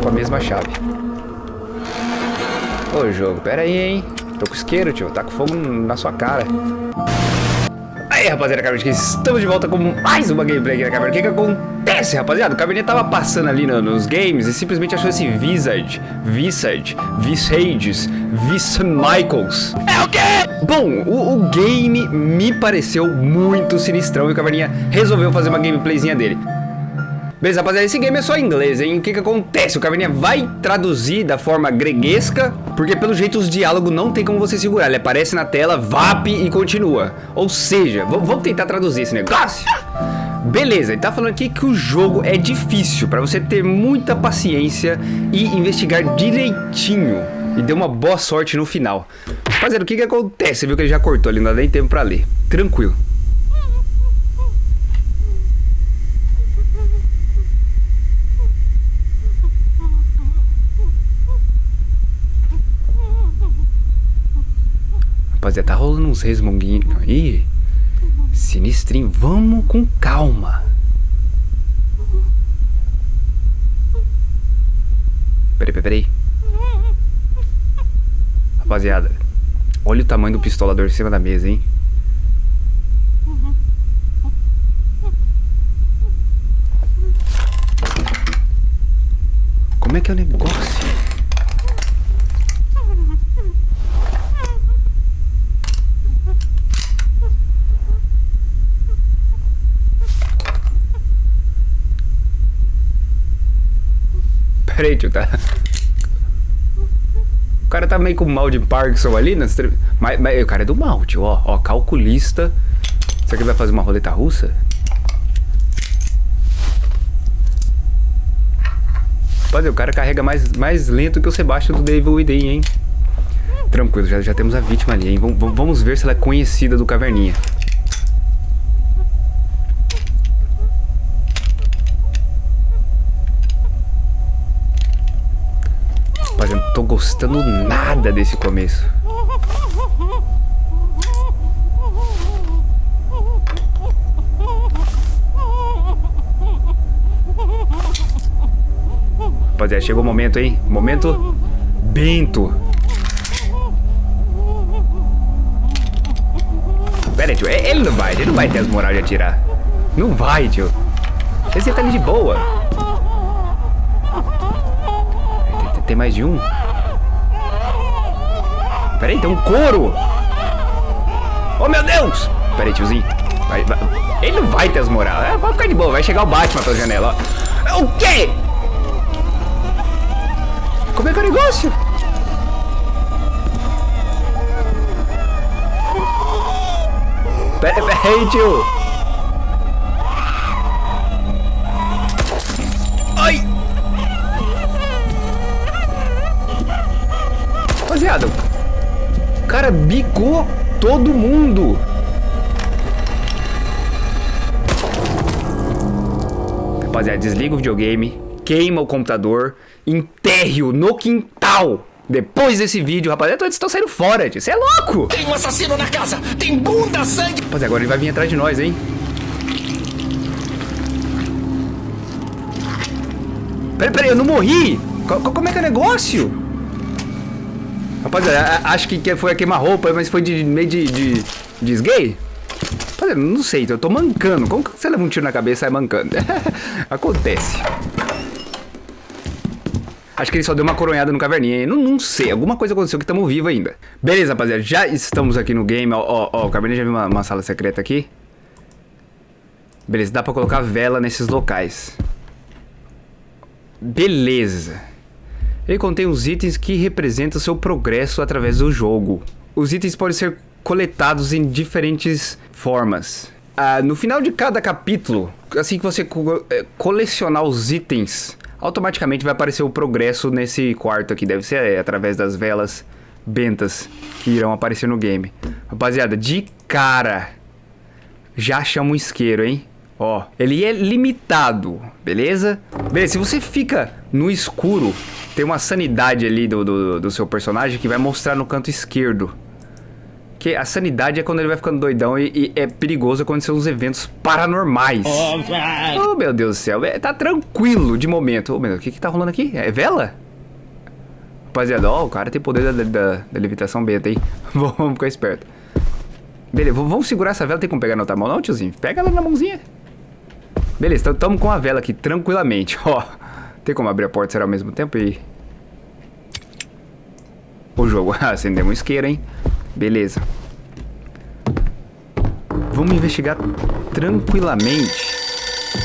com a mesma chave. Ô jogo, pera aí, hein? Tô com isqueiro, tio. Tá com fogo na sua cara. Aí, rapaziada, Caverninha, estamos de volta com mais uma gameplay aqui na Caverna. O que que acontece, rapaziada? O Caverninha tava passando ali no, nos games e simplesmente achou esse Visage, Visage, Visages, Vis Michaels. É o quê? Bom, o, o game me pareceu muito sinistrão e o Caverninha resolveu fazer uma gameplayzinha dele. Beleza, rapaziada, esse game é só em inglês, hein? O que que acontece? O Caverninha vai traduzir da forma greguesca, porque pelo jeito os diálogos não tem como você segurar. Ele aparece na tela, VAP e continua. Ou seja, vamos tentar traduzir esse negócio. Beleza, ele tá falando aqui que o jogo é difícil, pra você ter muita paciência e investigar direitinho. E deu uma boa sorte no final. Rapaziada, o que que acontece? Você viu que ele já cortou ali, não dá nem tempo pra ler. Tranquilo. Rapaziada, tá rolando uns resmunguinhos aí. Sinistrinho. Vamos com calma. Peraí, peraí, peraí. Rapaziada, olha o tamanho do pistolador em cima da mesa, hein? Como é que é o negócio? Peraí, tio, tá... O cara tá meio com mal de Parkinson ali, né? Mas, mas o cara é do mal, tio, ó. Ó, calculista. Será que ele vai fazer uma roleta russa? Rapaziada, o cara carrega mais, mais lento que o Sebastião do Devil Within, hein? Tranquilo, já, já temos a vítima ali, hein? Vamos ver se ela é conhecida do Caverninha. Rapaziada, não tô gostando nada desse começo. Rapaziada, chegou o momento, hein? Momento Bento. Pera aí, tio. Ele não vai, ele não vai ter as moral de atirar. Não vai, tio. Esse tá ali de boa. Tem mais de um? Pera aí, tem um couro! Oh, meu Deus! Pera aí, tiozinho. Vai, vai. Ele não vai ter as moral. É, pode ficar de boa. Vai chegar o Batman pela janela. O quê? Como é que é o negócio? Pera, pera aí, tio. rapaziada. Cara bicou todo mundo. Rapaziada, desliga o videogame, queima o computador, enterre-o no quintal. Depois desse vídeo, rapaziada, todos estão saindo fora, tio. Você é louco! Tem um assassino na casa! Tem bunda, sangue! Rapaziada, agora ele vai vir atrás de nós, hein? Peraí, peraí, eu não morri! Como é que é o negócio? Rapaziada, acho que foi a queima-roupa, mas foi de meio de, de, de esguei? Rapaziada, não sei, eu tô mancando. Como que você leva um tiro na cabeça e sai mancando? Acontece. Acho que ele só deu uma coronhada no caverninha, não, não sei, alguma coisa aconteceu que estamos vivos ainda. Beleza, rapaziada, já estamos aqui no game, ó, ó, ó o caverninha já viu uma, uma sala secreta aqui. Beleza, dá pra colocar vela nesses locais. Beleza. Ele contém os itens que representam seu progresso através do jogo. Os itens podem ser coletados em diferentes formas. Ah, no final de cada capítulo, assim que você co eh, colecionar os itens, automaticamente vai aparecer o progresso nesse quarto aqui. Deve ser é, através das velas bentas que irão aparecer no game. Rapaziada, de cara, já chama um isqueiro, hein? Ó, ele é limitado, beleza? Beleza, se você fica no escuro, tem uma sanidade ali do, do, do seu personagem que vai mostrar no canto esquerdo. Que a sanidade é quando ele vai ficando doidão e, e é perigoso acontecer uns eventos paranormais. Oh, meu Deus do céu. É, tá tranquilo de momento. Oh, meu Deus, o que que tá rolando aqui? É vela? Rapaziada, ó, o cara tem poder da, da, da levitação beta, hein? vamos ficar esperto. Beleza, vamos segurar essa vela. Tem como pegar na outra mão não, tiozinho? Pega ela na mãozinha. Beleza, estamos com a vela aqui tranquilamente, ó. Tem como abrir a porta será ao mesmo tempo e... O jogo, acendemos um isqueiro, hein? Beleza. Vamos investigar tranquilamente.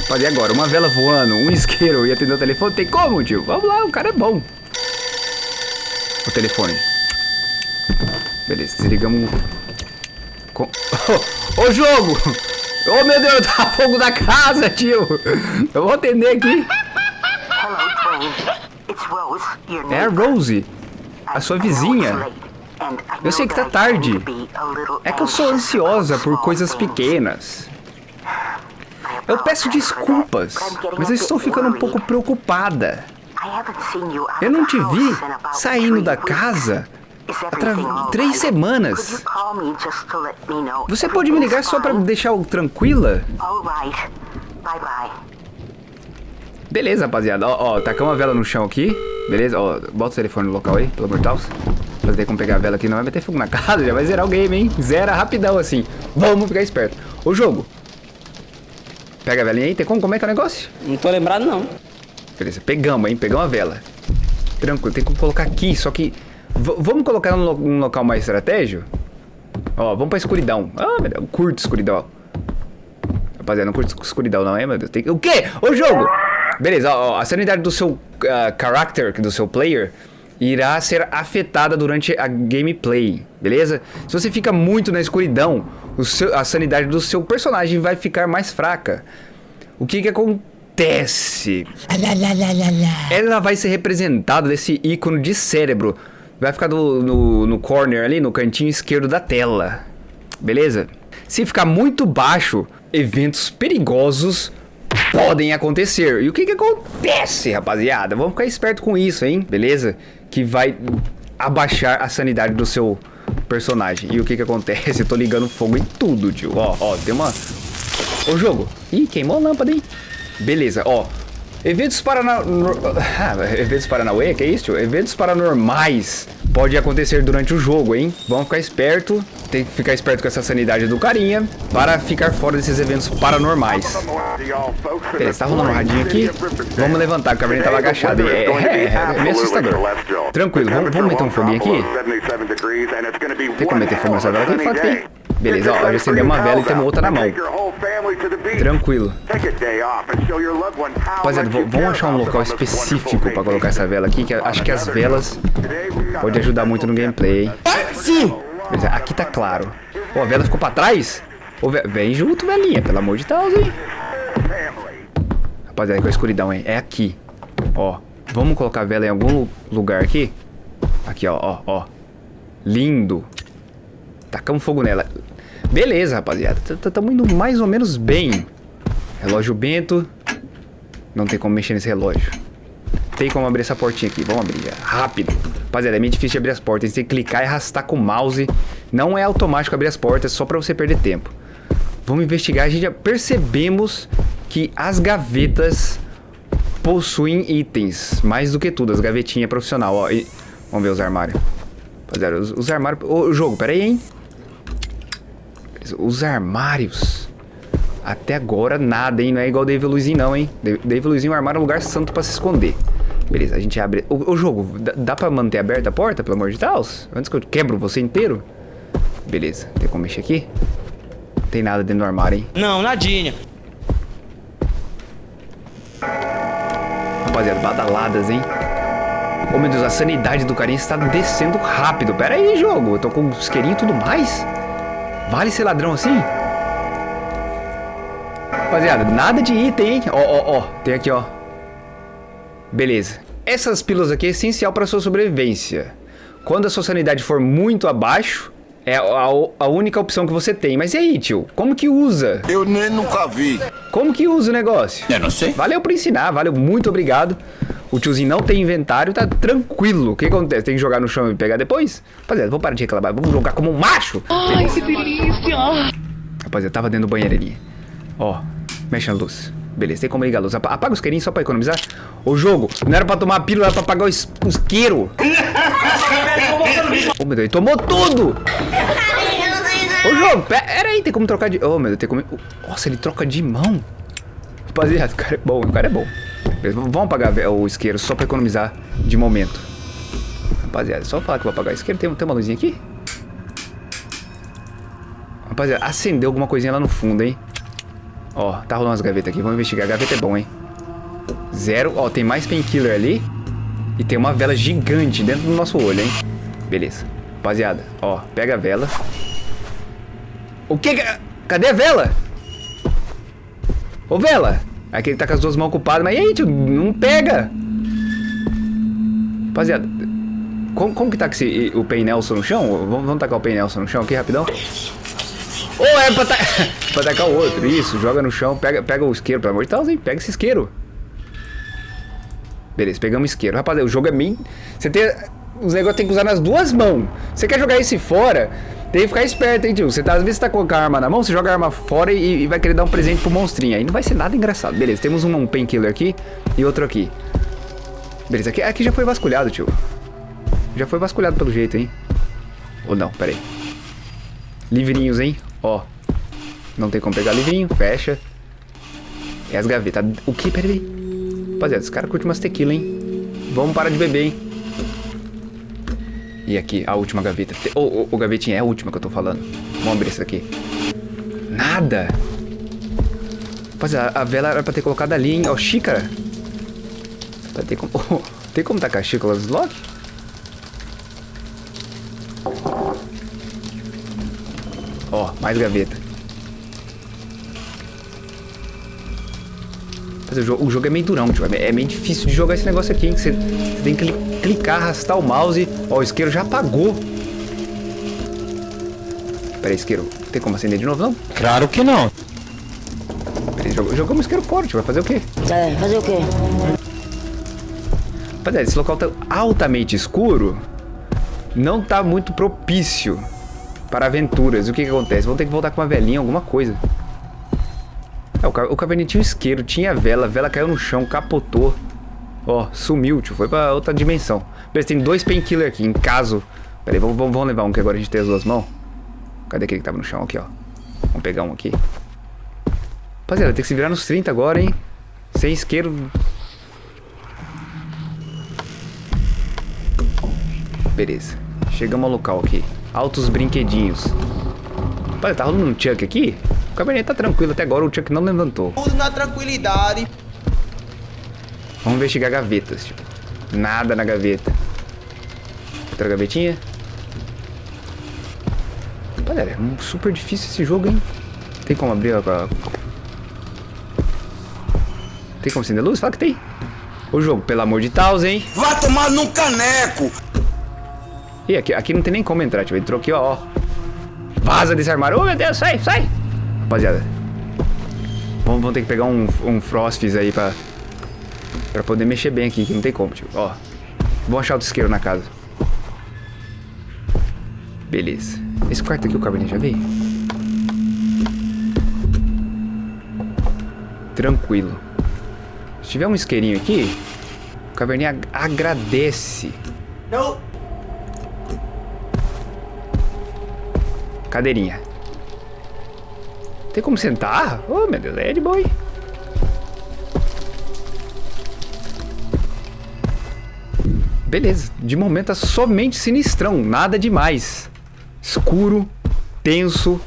Fazer agora, uma vela voando, um isqueiro e atender o telefone. Tem como, tio? Vamos lá, o cara é bom. O telefone. Beleza, desligamos... Com... Ô, jogo! Ô, oh, meu Deus, tá fogo da casa, tio! Eu vou atender aqui. É a Rose, a sua vizinha. Eu sei que tá tarde. É que eu sou ansiosa por coisas pequenas. Eu peço desculpas, mas eu estou ficando um pouco preocupada. Eu não te vi saindo da casa há três semanas. Você pode me ligar só para me deixar tranquila? Beleza, rapaziada. Ó, ó, tacamos a vela no chão aqui. Beleza? Ó, bota o telefone no local aí, pelo amor de Deus. Pra ter como pegar a vela aqui, não vai meter fogo na casa, já vai zerar o game, hein? Zera rapidão, assim. Vamos ficar esperto. Ô, jogo. Pega a velinha aí, tem como? Como é que é o negócio? Não tô lembrado, não. Beleza, pegamos, hein? Pegamos a vela. Tranquilo, tem como colocar aqui, só que... Vamos colocar num, lo num, local mais estratégico? Ó, vamos pra escuridão. Ah, meu Deus, curto escuridão. Rapaziada, não curto escuridão não, é, meu Deus? Tem... O quê? Ô, jogo! Beleza, ó, a sanidade do seu uh, character, do seu player, irá ser afetada durante a gameplay, beleza? Se você fica muito na escuridão, seu, a sanidade do seu personagem vai ficar mais fraca. O que que acontece? Ela vai ser representada desse ícone de cérebro. Vai ficar do, no, no corner ali, no cantinho esquerdo da tela. Beleza? Se ficar muito baixo, eventos perigosos podem acontecer. E o que que acontece, rapaziada? Vamos ficar esperto com isso, hein? Beleza? Que vai abaixar a sanidade do seu personagem. E o que que acontece? Eu tô ligando fogo em tudo, tio. Ó, ó, tem uma... Ô, jogo. Ih, queimou a lâmpada, hein? Beleza, ó. Eventos paranormais... Ah, eventos paranauê? Que é isso, tio? Eventos paranormais pode acontecer durante o jogo, hein? Vamos ficar esperto, tem que ficar esperto com essa sanidade do carinha para ficar fora desses eventos paranormais. Beleza, tá rolando um radinho aqui. Vamos levantar, a caverninha tava agachada. É, é, é, meio assustador. Tranquilo, vamos, vamos meter um foguinho aqui? Tem como meter fogo nessa vela? Tem fato, tem. Beleza, ó, já acendeu uma vela e temos outra na mão. Tranquilo. Rapaziada, vamos achar um local específico para colocar essa vela aqui, que acho que as velas podem ajudar muito no gameplay. Sim! Aqui tá claro. Ó, a vela ficou pra trás? Vem junto, velhinha, pelo amor de Deus, hein? Rapaziada, com a escuridão, hein? É aqui. Ó, vamos colocar a vela em algum lugar aqui? Aqui, ó, ó, ó. Lindo. Tacamos fogo nela. Beleza, rapaziada. Estamos indo mais ou menos bem. Relógio bento. Não tem como mexer nesse relógio. Tem como abrir essa portinha aqui. Vamos abrir. Rápido. Rapaziada, é meio difícil de abrir as portas. Você tem que clicar e arrastar com o mouse. Não é automático abrir as portas, é só pra você perder tempo. Vamos investigar. A gente já percebemos que as gavetas possuem itens. Mais do que tudo, as gavetinhas profissional. Ó, e... Vamos ver os armários. Rapaziada, os, os armários... Ô, jogo, pera aí, hein? Os armários. Até agora nada, hein? Não é igual o Dave Luizinho não, hein? Dave Luizinho, o armário é um lugar santo pra se esconder. Beleza, a gente abre... O, o jogo, dá, dá pra manter aberta a porta, pelo amor de Deus? Antes que eu quebro você inteiro? Beleza, tem como mexer aqui? Não tem nada dentro do armário, hein? Não, nadinha. Rapaziada, badaladas, hein? Oh, meu Deus, a sanidade do carinha está descendo rápido. Pera aí, jogo. Eu tô com isqueirinho e tudo mais. Vale ser ladrão assim? Rapaziada, nada de item, hein? Ó, ó, ó. Tem aqui, ó. Beleza. Essas pílulas aqui é essencial para sua sobrevivência. Quando a sua sanidade for muito abaixo, é a, a, única opção que você tem. Mas e aí, tio? Como que usa? Eu nem nunca vi. Como que usa o negócio? Eu não sei. Valeu por ensinar, valeu, muito obrigado. O tiozinho não tem inventário, tá tranquilo. O que acontece? Tem que jogar no chão e pegar depois? Rapaziada, vamos parar de reclamar. Vamos jogar como um macho. Ai, que delícia! Rapaziada, tava dentro do banheiro ali. Ó, mexe a luz. Beleza, tem como ligar a luz. Apa- Apaga os isqueirinhos só pra economizar. O jogo, não era pra tomar a pílula, era pra apagar o is- o isqueiro. Ô, meu Deus, ele tomou tudo! Ô, jogo, pera aí, tem como trocar de... Ô, meu Deus, tem como... Nossa, ele troca de mão. Rapaziada, o cara é bom, o cara é bom. Beleza, vamos apagar o isqueiro só pra economizar de momento. Rapaziada, só falar que eu vou apagar o isqueiro. Tem, tem uma luzinha aqui? Rapaziada, acendeu alguma coisinha lá no fundo, hein? Ó, tá rolando umas gavetas aqui. Vamos investigar. A gaveta é bom, hein? Zero. Ó, tem mais painkiller ali. E tem uma vela gigante dentro do nosso olho, hein? Beleza. Rapaziada, ó, pega a vela. O que que... Cadê a vela? Ô, vela! Aqui ele tá com as duas mãos ocupadas. Mas e aí, tio? Não pega! Rapaziada, como, como que tá com esse, o Pen Nelson no chão? Vamos, vamos tacar o Pen Nelson no chão aqui, rapidão? Ou é pra, ta... pra tacar o outro, isso, joga no chão, pega, pega o isqueiro, pelo amor de Deus, hein? Pega esse isqueiro. Beleza, pegamos isqueiro. Rapaziada, o jogo é meio... Você tem... Os negócios tem que usar nas duas mãos. Você quer jogar esse fora, tem que ficar esperto, hein, tio? Você tá, às vezes você tá com a arma na mão, você joga a arma fora e, e vai querer dar um presente pro monstrinho. Aí não vai ser nada engraçado. Beleza, temos um, um painkiller aqui e outro aqui. Beleza, aqui, aqui já foi vasculhado, tio. Já foi vasculhado pelo jeito, hein? Ou não, pera aí. Livrinhos, hein? Ó. Não tem como pegar livrinho, fecha. E as gavetas. O que? Pera aí. Rapaziada, esse cara curte umas tequila, hein? Vamos parar de beber, hein? E aqui, a última gaveta. Ô, ô, ô, gavetinha, é a última que eu tô falando. Vamos abrir essa daqui. Nada. Rapaziada, a vela era pra ter colocado ali, hein? Ó, xícara. Vai ter como... tem como tacar xícara nos lock? Ó, mais gaveta. Mas o jogo, o jogo é meio durão, tio. É meio difícil de jogar esse negócio aqui, hein? Você, você tem que cli- clicar, arrastar o mouse. Ó, o isqueiro já apagou. Pera aí, isqueiro. Tem como acender de novo, não? Claro que não. Pera aí, jog- jogamos isqueiro fora, tio. Vai fazer o quê? É, fazer o quê? Rapaziada, esse local tá altamente escuro. Não tá muito propício para aventuras. O que que acontece? Vão ter que voltar com uma velinha, alguma coisa. É, o, o um isqueiro, tinha vela, a vela caiu no chão, capotou. Ó, sumiu, tio. Foi pra outra dimensão. Beleza, tem dois painkiller aqui, em caso... Pera aí, vamos, vamos levar um que agora a gente tem as duas mãos. Cadê aquele que tava no chão? Aqui, ó. Vamos pegar um aqui. Rapaziada, tem que se virar nos 30 agora, hein? Sem isqueiro, Beleza. Chegamos ao local aqui. Altos brinquedinhos. Olha, tá rolando um Chuck aqui? O cabernet tá tranquilo até agora, o Chuck não levantou. Tudo na tranquilidade. Vamos investigar gavetas, tipo. Nada na gaveta. Outra gavetinha. Olha, é um super difícil esse jogo, hein? Tem como abrir a... Tem como acender a luz? Fala que tem. O jogo, pelo amor de Deus, hein? Vá tomar num caneco! Ih, aqui, aqui não tem nem como entrar, tipo, entrou aqui, ó, ó. Vaza desse armário. Ô, meu Deus, sai, sai. Rapaziada. Vamos, vamos ter que pegar um, um Frostfizz aí pra... Pra poder mexer bem aqui, que não tem como, tipo, ó. Vou achar outro isqueiro na casa. Beleza. Esse quarto aqui o Cabernet já veio? Tranquilo. Se tiver um isqueirinho aqui, o Cabernet ag- agradece. Não. Cadeirinha. Tem como sentar? Oh, meu Deus, é de hein? Beleza, de momento é somente sinistrão, nada demais. Escuro, tenso,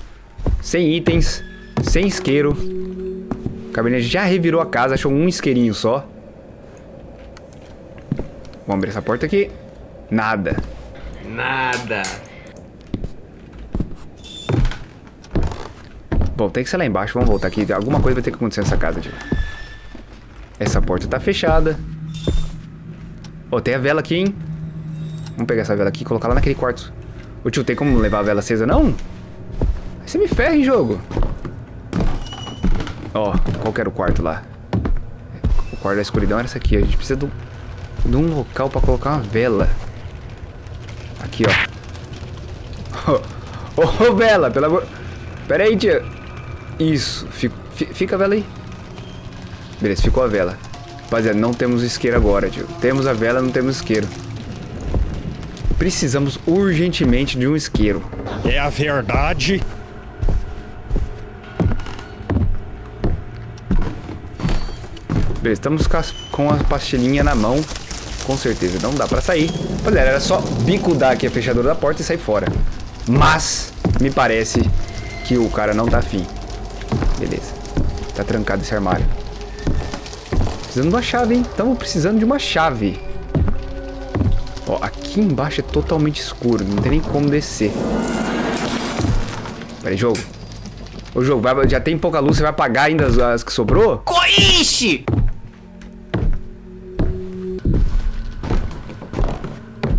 sem itens, sem isqueiro. O Cabernet já revirou a casa, achou um isqueirinho só. Vamos abrir essa porta aqui. Nada. Nada. Bom, tem que ser lá embaixo, vamos voltar aqui. Alguma coisa vai ter que acontecer nessa casa, tio. Essa porta tá fechada. Ó, tem a vela aqui, hein? Vamos pegar essa vela aqui e colocar lá naquele quarto. Ô tio, tem como levar a vela acesa, não? Aí você me ferra, hein, jogo. Ó, qual que era o quarto lá? O quarto da escuridão era esse aqui. A gente precisa de um local pra colocar uma vela. Aqui, ó. Ô, oh, vela, pelo amor... Pera aí, tia. Isso. Fica, fica a vela aí. Beleza, ficou a vela. Rapaziada, não temos isqueiro agora, tio. Temos a vela, não temos isqueiro. Precisamos urgentemente de um isqueiro. É a verdade. Beleza, estamos com, a pastilhinha na mão. Com certeza, não dá pra sair. Rapaziada, era só bicudar aqui a fechadura da porta e sair fora. Mas, me parece que o cara não tá afim. Beleza. Tá trancado esse armário. Precisando de uma chave, hein? Estamos precisando de uma chave. Ó, aqui embaixo é totalmente escuro. Não tem nem como descer. Pera aí, jogo. Ô, jogo, vai, já tem pouca luz, você vai apagar ainda as, as que sobrou? Coixe!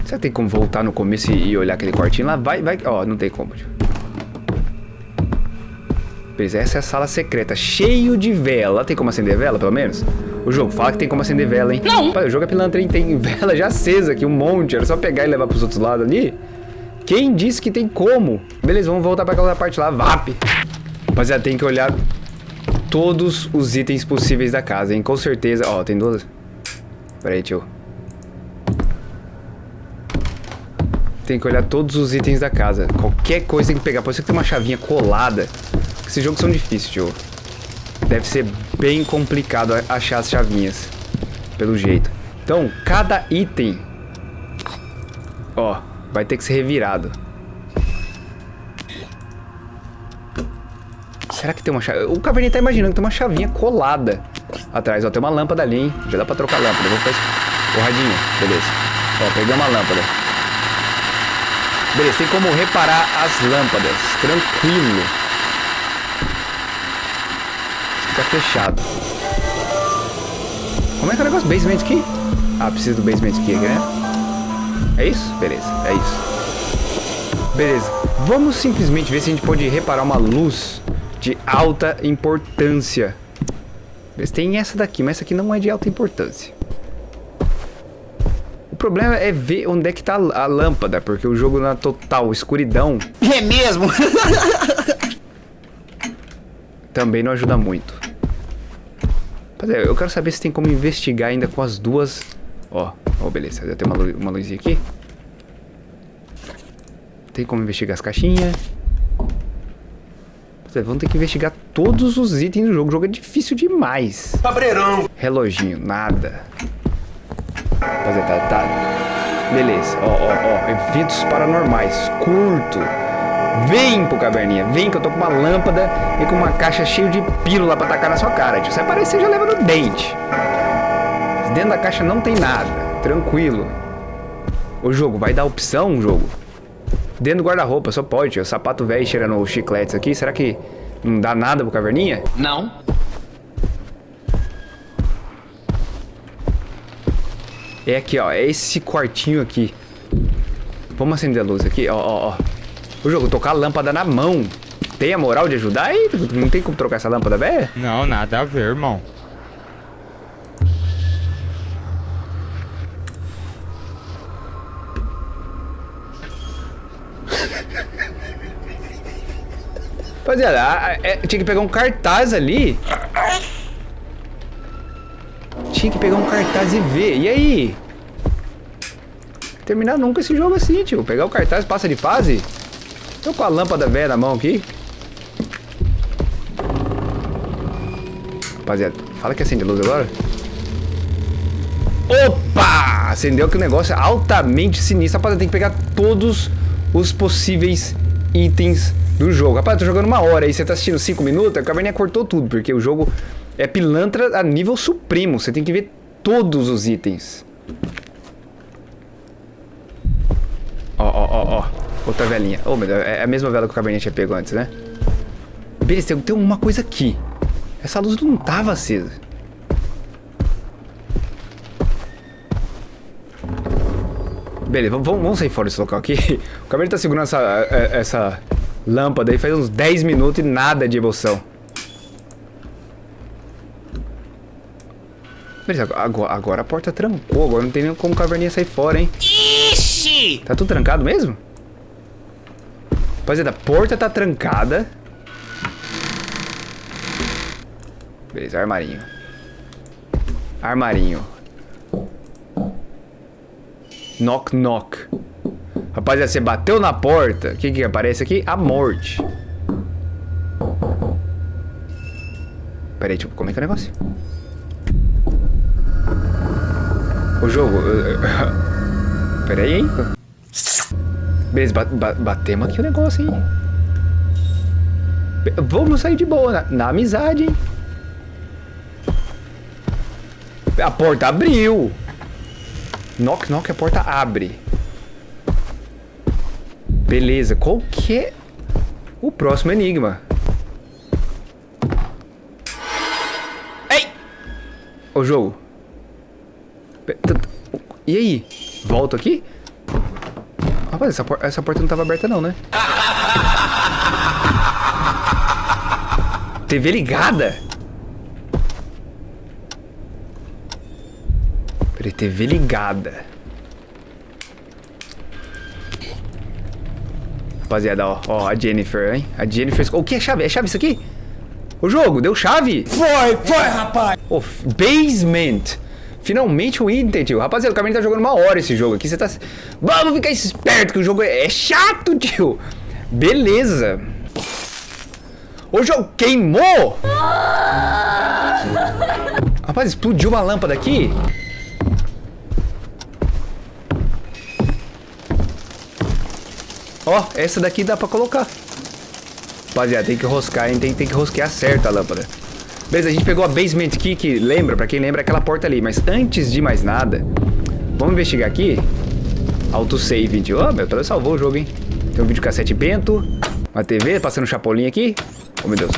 Será que tem como voltar no começo e, e olhar aquele quartinho lá? Vai, vai. Ó, não tem como. Tio. Beleza, essa é a sala secreta. Cheio de vela. Tem como acender vela, pelo menos? O jogo fala que tem como acender vela, hein? Não! o jogo é pilantra, hein? Tem vela já acesa aqui, um monte. Era só pegar e levar pros outros lados ali. Quem disse que tem como? Beleza, vamos voltar pra aquela parte lá. VAP! Rapaziada, tem que olhar todos os itens possíveis da casa, hein? Com certeza... Ó, tem duas... Pera aí, tio. Tem que olhar todos os itens da casa. Qualquer coisa tem que pegar. Pode ser que tem uma chavinha colada. Esses jogos são difíceis, tio. Deve ser bem complicado achar as chavinhas. Pelo jeito. Então, cada item... Ó, vai ter que ser revirado. Será que tem uma chave? O Caverninha tá imaginando que tem uma chavinha colada atrás. Ó, tem uma lâmpada ali, hein? Já dá pra trocar a lâmpada. Vou fazer... O radinho, beleza. Ó, peguei uma lâmpada. Beleza, tem como reparar as lâmpadas. Tranquilo. Fica fechado. Como é que é o negócio? Basement key? Ah, precisa do basement key, né? É isso? Beleza, é isso. Beleza. Vamos simplesmente ver se a gente pode reparar uma luz de alta importância. Tem essa daqui, mas essa aqui não é de alta importância. O problema é ver onde é que tá a lâmpada, porque o jogo na total escuridão... É mesmo? também não ajuda muito. Eu quero saber se tem como investigar ainda com as duas... Ó, oh, beleza, já tem uma, uma luzinha aqui. Tem como investigar as caixinhas. Vamos ter que investigar todos os itens do jogo. O jogo é difícil demais. Cabreirão. Reloginho, nada. Rapaziada, tá, tá. Beleza, ó, ó, ó. Eventos paranormais. Curto. Vem pro caverninha, vem que eu tô com uma lâmpada e com uma caixa cheia de pílula pra tacar na sua cara. Tio. Você aparecer já leva no dente. Dentro da caixa não tem nada. Tranquilo. O jogo, vai dar opção, jogo? Dentro do guarda-roupa, só pode, tio. Sapato velho cheirando chicletes aqui. Será que não dá nada pro caverninha? Não. É aqui, ó. É esse quartinho aqui. Vamos acender a luz aqui, ó, ó, ó. O jogo, tocar a lâmpada na mão. Tem a moral de ajudar aí? Não tem como trocar essa lâmpada velha? Não, nada a ver, irmão. Rapaziada, é, tinha que pegar um cartaz ali. Tinha que pegar um cartaz e ver. E aí? Terminar nunca esse jogo assim, tio. Pegar o cartaz, passa de fase. Tô com a lâmpada velha na mão aqui. Rapaziada, fala que acende a luz agora. Opa! Acendeu que o negócio é altamente sinistro. Rapaziada, tem que pegar todos os possíveis itens do jogo. Rapaz, eu tô jogando uma hora aí, você tá assistindo 5 minutos, a caverninha cortou tudo, porque o jogo é pilantra a nível supremo. Você tem que ver todos os itens. Ó, ó, ó, ó. Outra velinha. Oh, meu Deus, é a mesma vela que o caverninha tinha pego antes, né? Beleza, tem uma coisa aqui. Essa luz não tava acesa. Beleza, vamos, vamos sair fora desse local aqui. O caverninha tá segurando essa, é, essa lâmpada aí faz uns 10 minutos e nada de emoção. Beleza, agora, agora a porta trancou. Agora não tem nem como o caverninha sair fora, hein? Ixi! Tá tudo trancado mesmo? Rapaziada, a porta tá trancada. Beleza, armarinho. Armarinho. Knock, knock. Rapaziada, você bateu na porta. O que que aparece aqui? A morte. Pera aí, tipo, como é que é o negócio? O jogo... Pera aí, hein? Beleza, ba ba batemos aqui o negócio, hein? Vamos sair de boa, na, na amizade, hein? A porta abriu. Knock, knock, a porta abre. Beleza, qual que é o próximo enigma? Ei! O jogo. E aí? Volto aqui? Rapaz, essa, por- essa porta não tava aberta não, né? TV ligada? Peraí, TV ligada. Rapaziada, ó, ó, a Jennifer, hein? A Jennifer... O que é chave? É chave isso aqui? O jogo, deu chave? Foi, foi, rapaz. Oh, basement. Finalmente o item, tio. Rapaziada, o Caminho tá jogando uma hora esse jogo aqui. Você tá... Vamos ficar esperto que o jogo é, é chato, tio. Beleza. O jogo queimou. Rapaz, explodiu uma lâmpada aqui. Ó, essa daqui dá pra colocar. Rapaziada, tem que roscar, hein? Tem, tem que rosquear certo a lâmpada. Beleza, a gente pegou a basement key, que lembra, pra quem lembra, aquela porta ali. Mas antes de mais nada, vamos investigar aqui. Autosave, tio. Ó, meu, salvou o jogo, hein? Tem um videocassete bento, uma TV, passando um chapolim aqui. Oh, meu Deus.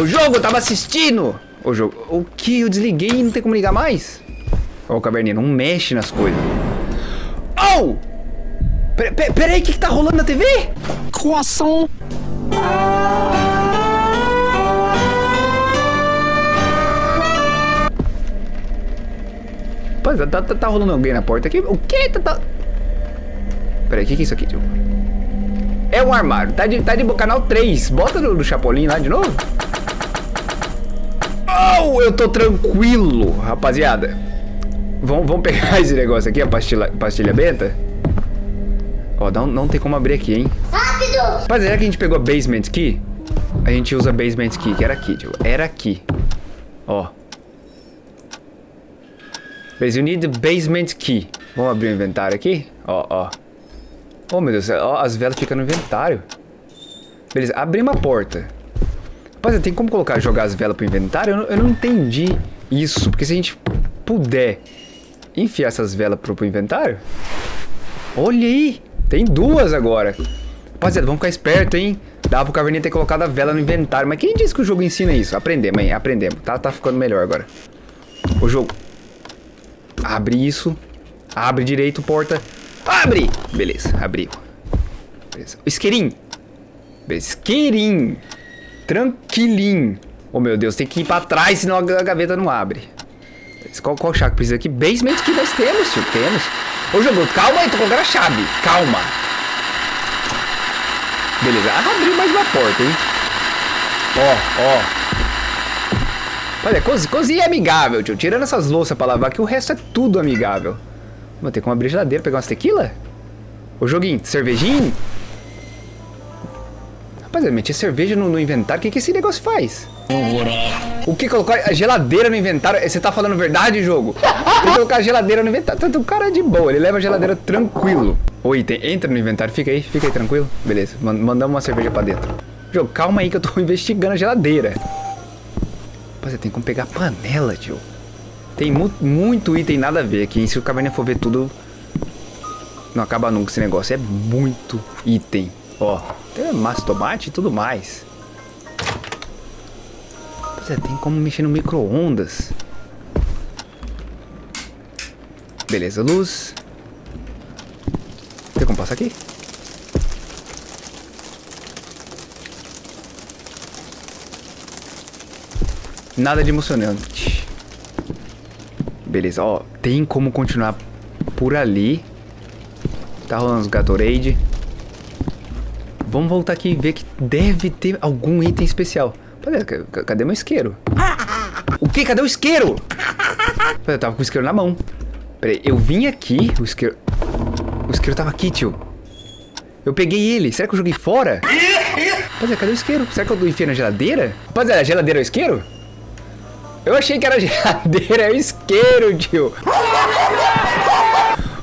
O jogo, eu tava assistindo! O jogo. O que? Eu desliguei e não tem como ligar mais? Ó, o caverninha, não mexe nas coisas. Oh! Pera, pera, o que, que tá rolando na TV? Croissant. Pô, tá, tá, tá rolando alguém na porta aqui? O que? Tá, tá... Pera aí, o que, que é isso aqui, tio? É um armário. Tá de, tá de canal 3. Bota no, no Chapolin lá de novo. Oh, eu tô tranquilo, rapaziada. Vamos, vamos pegar esse negócio aqui, a pastilha, pastilha benta. Ó, não, não tem como abrir aqui, hein? Rápido! Rapaziada, que a gente pegou a basement key, a gente usa a basement key, que era aqui, tio. Era aqui. Ó. Beleza, you need the basement key. Vamos abrir o inventário aqui. Ó, ó. Oh, meu Deus, ó, as velas ficam no inventário. Beleza, abrimos a porta. Rapaziada, tem como colocar, jogar as velas pro inventário? Eu não, eu não entendi isso. Porque se a gente puder enfiar essas velas pro, pro inventário... Olha aí, tem duas agora. Rapaziada, vamos ficar esperto, hein? Dá pro Caverninha ter colocado a vela no inventário. Mas quem disse que o jogo ensina isso? Aprendemos, hein? Aprendemos. Tá, tá ficando melhor agora. O jogo... Abre isso. Abre direito, porta. Abre! Beleza, abriu. Beleza. Isqueirinho. Isqueirinho. Tranquilinho. Oh, meu Deus, tem que ir pra trás, senão a gaveta não abre. Qual, qual chave que precisa aqui? Basement que nós temos, tio. Temos. Ô, jogo, calma aí, tô colocando a chave. Calma. Beleza, ah, abriu mais uma porta, hein? Ó, ó. Olha, cozi cozinha é amigável, tio. Tirando essas louças pra lavar, que o resto é tudo amigável. Vou ter como abrir geladeira, pegar umas tequila? Ô, joguinho, cervejinho? Rapaziada, meti cerveja no, no inventário. O que, que esse negócio faz? O que colocar a geladeira no inventário? Você tá falando verdade, jogo? Tem que colocar a geladeira no inventário. Tanto o cara é de boa, ele leva a geladeira tranquilo. O item, entra no inventário, fica aí, fica aí tranquilo. Beleza, man- mandamos uma cerveja pra dentro. Jogo, calma aí que eu tô investigando a geladeira. Rapaziada, tem como pegar panela, tio. Tem mu muito item nada a ver aqui. Se o Caverninha for ver tudo, não acaba nunca esse negócio. É muito item. Ó, tem massa tomate e tudo mais. Rapaziada, tem como mexer no micro-ondas. Beleza, luz. Tem como passar aqui? Nada de emocionante. Beleza, ó. Tem como continuar por ali. Tá rolando os Gatorade. Vamos voltar aqui e ver que deve ter algum item especial. Cadê meu isqueiro? O que? Cadê o isqueiro? Eu tava com o isqueiro na mão. Peraí, eu vim aqui, o isqueiro... O isqueiro tava aqui, tio. Eu peguei ele. Será que eu joguei fora? Rapaziada, cadê o isqueiro? Será que eu enfiei na geladeira? Rapaziada, a geladeira é o isqueiro? Eu achei que era geladeira, é o isqueiro, tio.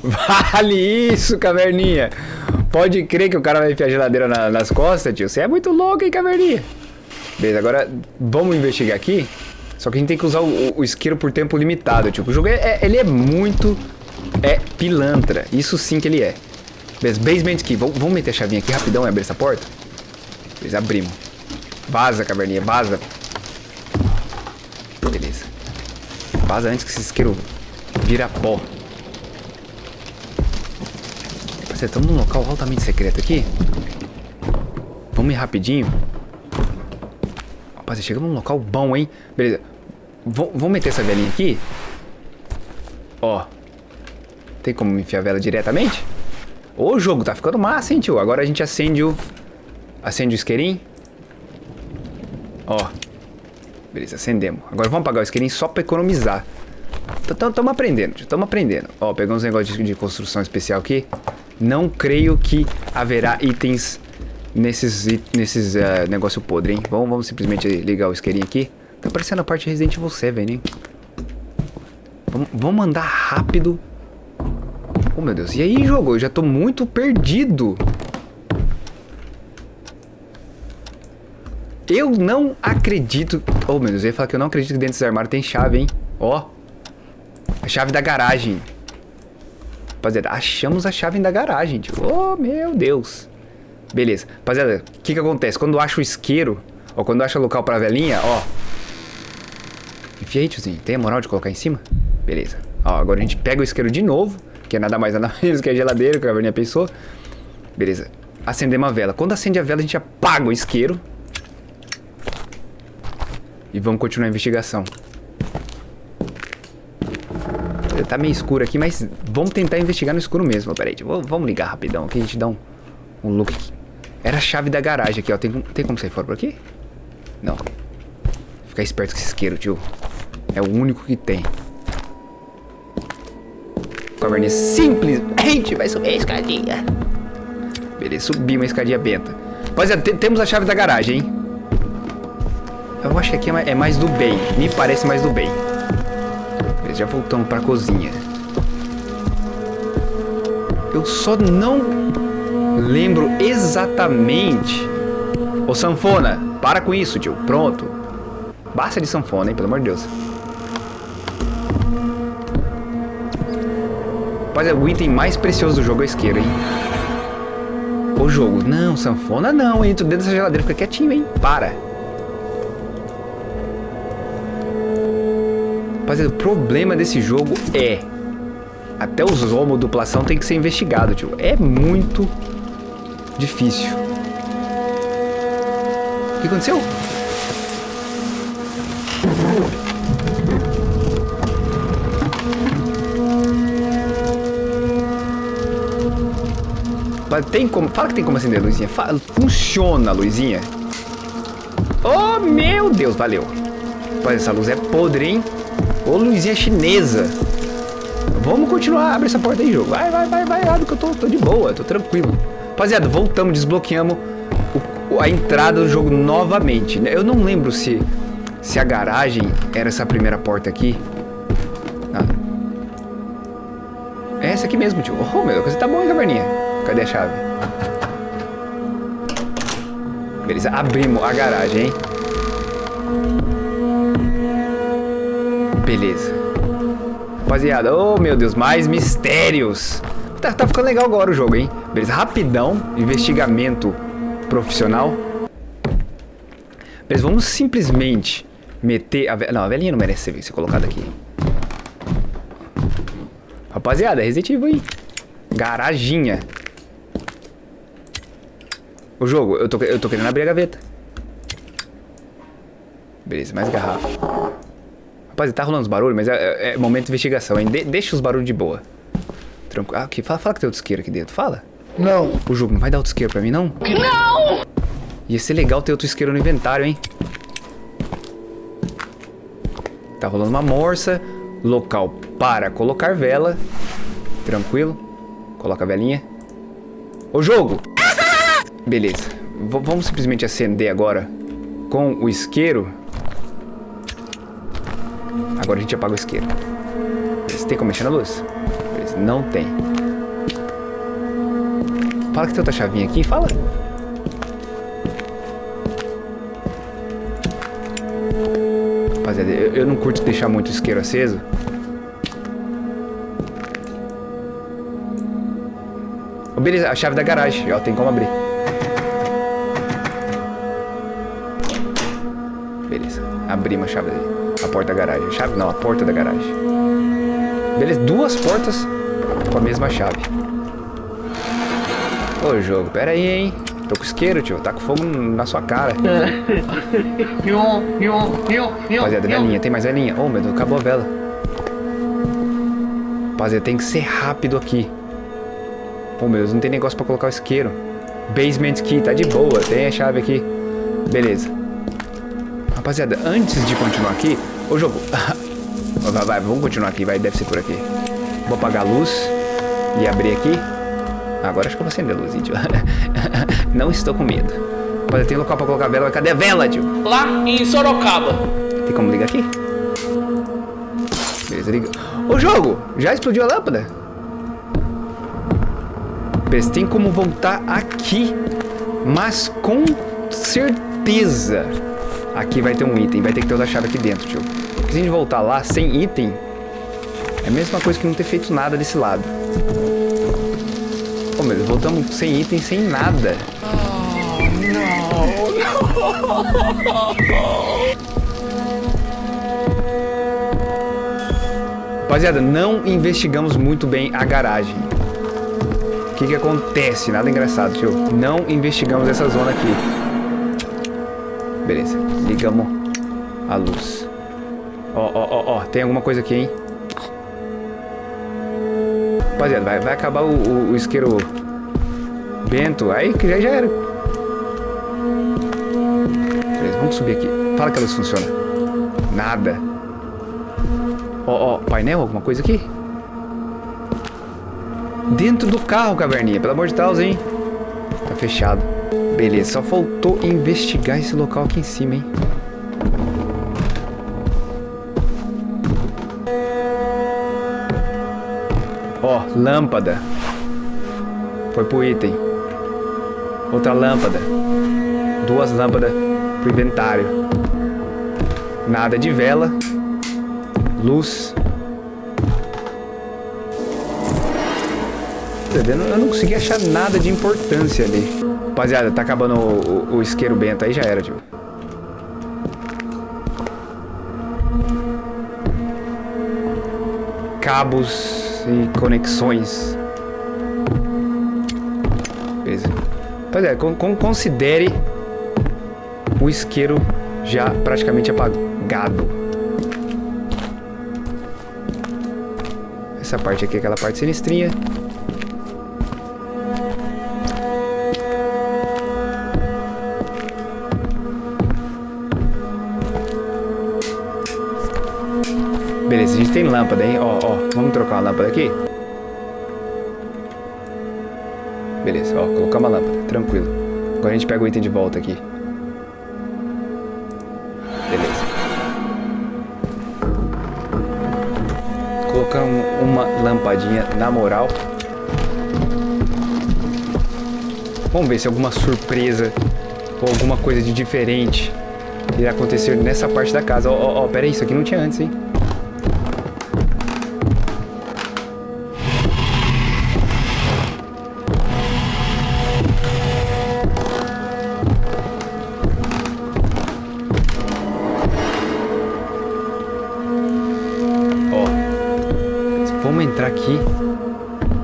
Vale isso, caverninha. Pode crer que o cara vai enfiar a geladeira na- nas costas, tio. Você é muito louco, hein, caverninha? Beleza, agora vamos investigar aqui. Só que a gente tem que usar o, o isqueiro por tempo limitado, tipo. O jogo é, é- ele é muito é pilantra. Isso sim que ele é. Beleza, basement key. Vamos meter a chavinha aqui rapidão e abrir essa porta? Beleza, abrimos. Vaza, caverninha, vaza. Beleza. Vaza antes que esse isqueiro vira pó. Você estamos num local altamente secreto aqui. Vamos ir rapidinho. Rapaz, chegamos num local bom, hein? Beleza. Vamos meter essa velinha aqui. Ó. Tem como enfiar a vela diretamente? Ô, jogo, tá ficando massa, hein, tio? Agora a gente acende o... Acende o isqueirinho. Ó. Beleza, acendemos. Agora vamos apagar o isqueirinho só pra economizar. Estamos aprendendo, estamos aprendendo. Ó, pegamos um negócio de, de construção especial aqui. Não creio que haverá itens nesses, nesses eh, negócio podre, hein? Vamos, vamos simplesmente ligar o isqueirinho aqui. Tá parecendo a parte de Evil 7, hein? Vamos, vamos andar rápido. Oh, meu Deus. E aí, jogo? Eu já tô muito perdido. Eu não acredito... Oh, meu Deus. Eu ia falar que eu não acredito que dentro desse armário tem chave, hein? Ó. A chave da garagem. Rapaziada, achamos a chave da garagem, tio. Oh, meu Deus. Beleza. Rapaziada, o que que acontece? Quando eu acho o isqueiro, ou quando eu acho o local pra velhinha, ó. Enfia aí, tiozinho. Tem a moral de colocar em cima? Beleza. Ó, agora a gente pega o isqueiro de novo, que é nada mais nada menos que a geladeira, que a velhinha pensou. Beleza. Acender uma vela. Quando acende a vela, a gente apaga o isqueiro. E vamos continuar a investigação. Tá meio escuro aqui, mas vamos tentar investigar no escuro mesmo. Peraí, vamos vamos ligar rapidão aqui, a gente dá um, um look aqui. Era a chave da garagem aqui, ó. Tem, tem como sair fora por aqui? Não. Ficar esperto com esse isqueiro, tio. É o único que tem. Caverninha simplesmente vai subir a escadinha. Beleza, subimos a escadinha benta. Rapaziada, te- temos a chave da garagem, hein? Eu acho que aqui é mais, é mais do bem. Me parece mais do bem. Já voltamos pra cozinha. Eu só não lembro exatamente. Ô sanfona, para com isso, tio. Pronto. Basta de sanfona, hein, pelo amor de Deus. Rapaziada, o item mais precioso do jogo é o isqueiro, hein? O jogo. Não, sanfona não, hein? Tu dentro dessa geladeira, fica quietinho, hein? Para. Rapaziada, o problema desse jogo é... Até os homoduplação tem que ser investigado, tio. É muito difícil. O que aconteceu? Mas tem como... Fala que tem como acender a luzinha. Fala, funciona a luzinha. Oh, meu Deus, valeu. Rapaz, essa luz é podre, hein? Ô, luzinha chinesa. Vamos continuar. Abre essa porta aí, jogo. Vai, vai, vai, vai. Abre que eu tô, tô de boa, tô tranquilo. Rapaziada, voltamos, desbloqueamos o- a entrada do jogo novamente. né? Eu não lembro se, se a garagem era essa primeira porta aqui. Ah. É essa aqui mesmo, tio. Oh, meu, você tá bom, hein, caverninha? Cadê a chave? Beleza, abrimos a garagem, hein? Beleza. Rapaziada, oh meu Deus, mais mistérios. Tá, tá ficando legal agora o jogo, hein? Beleza, rapidão, investigamento profissional. Beleza, vamos simplesmente meter a velha... Não, a velhinha não merece ser, ser colocada aqui. Rapaziada, Resident Evil aí. Garaginha. O jogo, eu tô, eu tô querendo abrir a gaveta. Beleza, mais garrafa. Rapaz, tá rolando os barulhos, mas é, é- é momento de investigação, hein? De- deixa os barulhos de boa. Tranquilo. Ah, aqui, fala, fala que tem outro isqueiro aqui dentro. Fala. Não. O jogo não vai dar outro isqueiro pra mim, não? Não! Ia ser legal ter outro isqueiro no inventário, hein? Tá rolando uma morsa. Local para colocar vela. Tranquilo. Coloca a velinha. Ô jogo! Beleza. V- vamos simplesmente acender agora com o isqueiro. Agora a gente apaga o isqueiro. Tem como mexer na luz? Não tem. Fala que tem outra chavinha aqui, fala. Rapaziada, eu, eu não curto deixar muito o isqueiro aceso. Oh, beleza, a chave da garagem, ó, tem como abrir. Beleza, abrimos a chave porta da garagem. A chave não, a porta da garagem. Beleza, duas portas com a mesma chave. Ô jogo, pera aí, hein? Tô com isqueiro, tio. Tá com fogo na sua cara. Rapaziada, velinha, tem mais velinha? Oh, meu Deus, acabou a vela. Rapaziada, tem que ser rápido aqui. Oh, meu Deus, não tem negócio pra colocar o isqueiro. Basement key, tá de boa. Tem a chave aqui. Beleza. Rapaziada, antes de continuar aqui... Ô, jogo. vai, vai, vamos continuar aqui, vai. Deve ser por aqui. Vou apagar a luz e abrir aqui. Agora acho que eu vou acender a luz, tio. Não estou com medo. Rapaziada, tem local pra colocar a vela. mas Cadê a vela, tio? Lá em Sorocaba. Tem como ligar aqui? Beleza, liga. Ô jogo, já explodiu a lâmpada? Beleza, tem como voltar aqui. Mas com certeza aqui vai ter um item. Vai ter que ter outra chave aqui dentro, tio. Porque se a gente voltar lá sem item, é a mesma coisa que não ter feito nada desse lado. Pô, meu, voltamos sem item, sem nada. Rapaziada, não investigamos muito bem a garagem. O que que acontece? Nada engraçado, tio. Não investigamos essa zona aqui. Beleza, ligamos a luz. Ó, ó, ó, ó, tem alguma coisa aqui, hein? Rapaziada, vai, vai acabar o, o- o isqueiro bento. Aí que já, já era. Beleza, vamos subir aqui. Fala que a luz funciona. Nada. Ó, ó, painel, alguma coisa aqui? Dentro do carro, caverninha. Pelo amor de Deus, hein? Tá fechado. Beleza, só faltou investigar esse local aqui em cima, hein? Ó, lâmpada. Foi pro item. Outra lâmpada. Duas lâmpadas pro inventário. Nada de vela. Luz. Eu não consegui achar nada de importância ali. Rapaziada, tá acabando o, o- o isqueiro bento aí, já era, tio. Cabos e conexões. Beleza. Rapaziada, con- con- considere o isqueiro já praticamente apagado. Essa parte aqui é aquela parte sinistrinha. Beleza, a gente tem lâmpada, hein? Ó, ó, vamos trocar uma lâmpada aqui? Beleza, ó, colocar uma lâmpada, tranquilo. Agora a gente pega o item de volta aqui. Beleza. Colocamos uma lampadinha na moral. Vamos ver se alguma surpresa ou alguma coisa de diferente irá acontecer nessa parte da casa. Ó, ó, ó, pera aí, isso aqui não tinha antes, hein?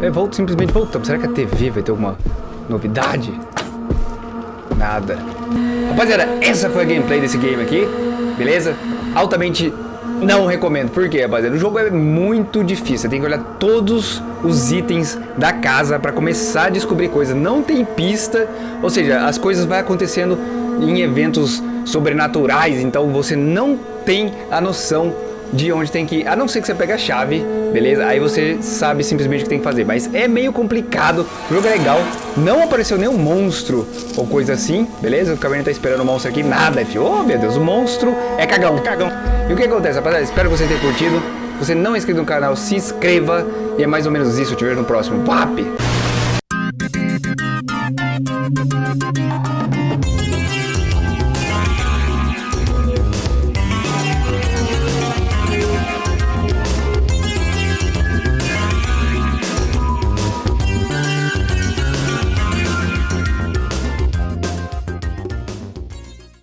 É, volto, simplesmente voltamos. Será que a TV vai ter alguma novidade? Nada. Rapaziada, essa foi a gameplay desse game aqui. Beleza? Altamente Não recomendo. Por quê, rapaziada? O jogo é muito difícil. Você tem que olhar todos os itens da casa pra começar a descobrir coisas. Não tem pista, ou seja, as coisas vão acontecendo em eventos sobrenaturais, então você não tem a noção de onde tem que ir, a não ser que você pegue a chave, beleza? Aí você sabe simplesmente o que tem que fazer, mas é meio complicado, o jogo é legal, não apareceu nenhum monstro ou coisa assim, beleza? O Caverna tá esperando o monstro aqui, nada, filho, oh meu Deus, o monstro é cagão, cagão. E o que acontece, rapaziada? Espero que você tenha curtido, se você não é inscrito no canal, se inscreva, e é mais ou menos isso, eu te vejo no próximo, PAP!